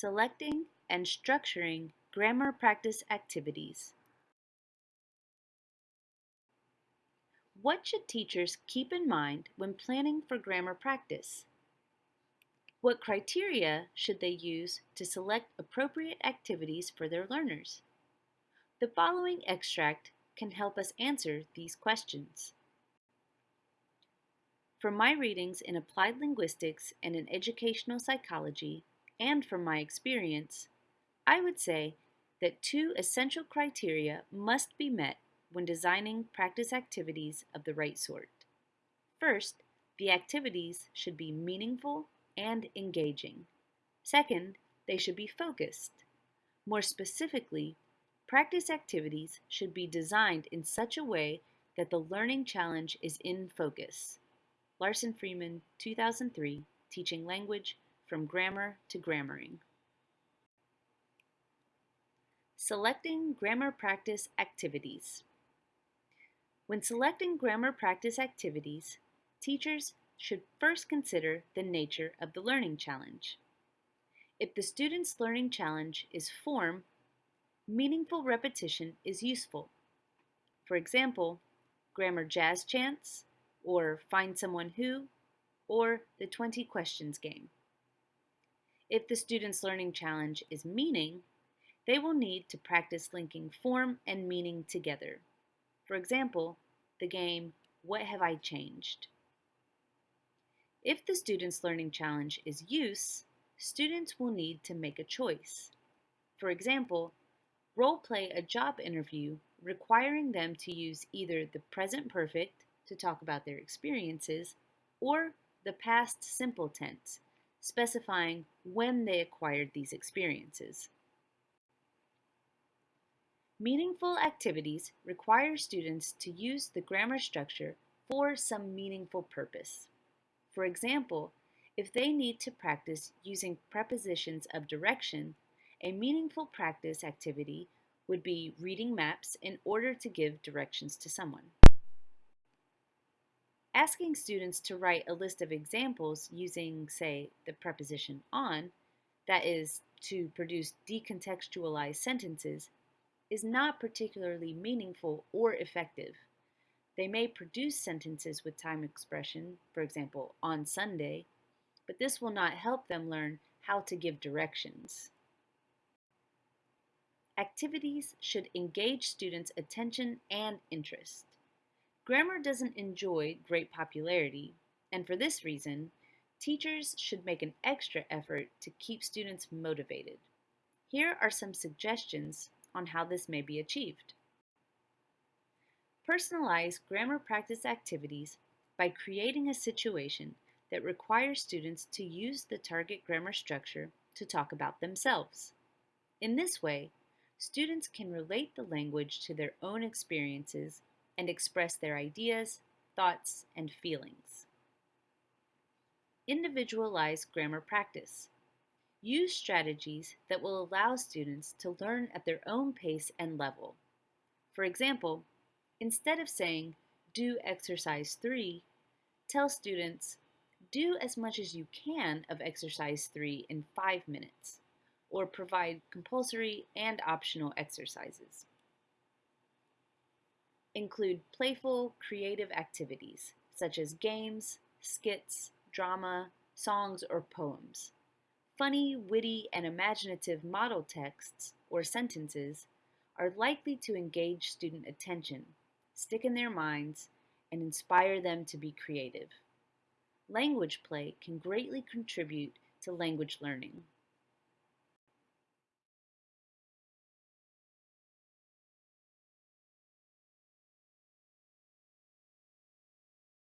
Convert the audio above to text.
Selecting and structuring grammar practice activities. What should teachers keep in mind when planning for grammar practice? What criteria should they use to select appropriate activities for their learners? The following extract can help us answer these questions. From my readings in applied linguistics and in educational psychology, and from my experience, I would say that two essential criteria must be met when designing practice activities of the right sort. First, the activities should be meaningful and engaging. Second, they should be focused. More specifically, practice activities should be designed in such a way that the learning challenge is in focus. Larsen-Freeman, 2003, Teaching Language From Grammar to Grammaring. Selecting grammar practice activities. When selecting grammar practice activities, teachers should first consider the nature of the learning challenge. If the student's learning challenge is form, meaningful repetition is useful. For example, grammar jazz chants, or find someone who, or the 20 questions game. If the student's learning challenge is meaning, they will need to practice linking form and meaning together. For example, the game What Have I Changed? If the student's learning challenge is use, students will need to make a choice. For example, role play a job interview requiring them to use either the present perfect to talk about their experiences or the past simple tense, specifying when they acquired these experiences. Meaningful activities require students to use the grammar structure for some meaningful purpose. For example, if they need to practice using prepositions of direction, a meaningful practice activity would be reading maps in order to give directions to someone. Asking students to write a list of examples using, say, the preposition on, that is, to produce decontextualized sentences, is not particularly meaningful or effective. They may produce sentences with time expression, for example, on Sunday, but this will not help them learn how to give directions. Activities should engage students' attention and interest. Grammar doesn't enjoy great popularity, and for this reason, teachers should make an extra effort to keep students motivated. Here are some suggestions on how this may be achieved. Personalize grammar practice activities by creating a situation that requires students to use the target grammar structure to talk about themselves. In this way, students can relate the language to their own experiences and express their ideas, thoughts, and feelings. Individualize grammar practice. Use strategies that will allow students to learn at their own pace and level. For example, Instead of saying, do exercise 3, tell students, do as much as you can of exercise 3 in 5 minutes, or provide compulsory and optional exercises. Include playful, creative activities, such as games, skits, drama, songs, or poems. Funny, witty, and imaginative model texts, or sentences, are likely to engage student attention stick in their minds, and inspire them to be creative. Language play can greatly contribute to language learning.